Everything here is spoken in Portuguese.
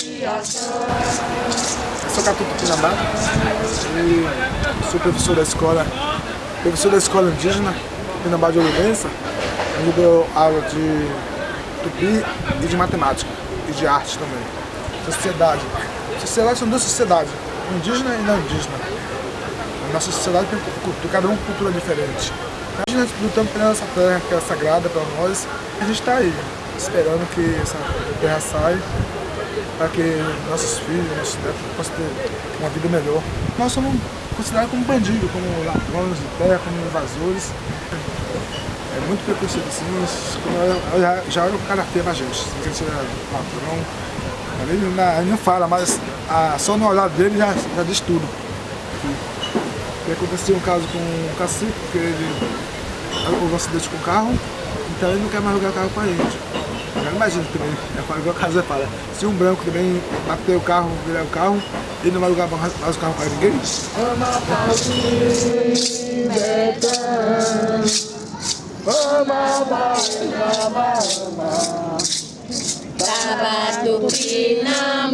Eu sou Catuto Pinambá e sou professor da escola, professor da escola indígena Pinambá de Olivença, onde dou aula de tupi e de matemática e de arte também. Sociedade. Sociedade são duas sociedades, indígena e não indígena. A nossa sociedade tem cada um cultura diferente. A gente lutando pela nossa terra, que é sagrada para nós, a gente está aí, esperando que essa terra saia para que nossos filhos, nossos netos possam ter uma vida melhor. Nós somos considerados como bandidos, como ladrões de terra, como invasores. É muito preconceito assim, mas já, já olha o karatê na gente, se a gente é ladrão. Ele não, ele não fala, mas a, só no olhar dele já, já diz tudo. E aconteceu um caso com um cacique, que ele houve um acidente com o carro, então ele não quer mais alugar carro com a gente. Agora imagina também, é igual a casa fala, se um branco também bater o carro, virar o carro, ele não vai alugar mais o carro para ninguém? Tava tupina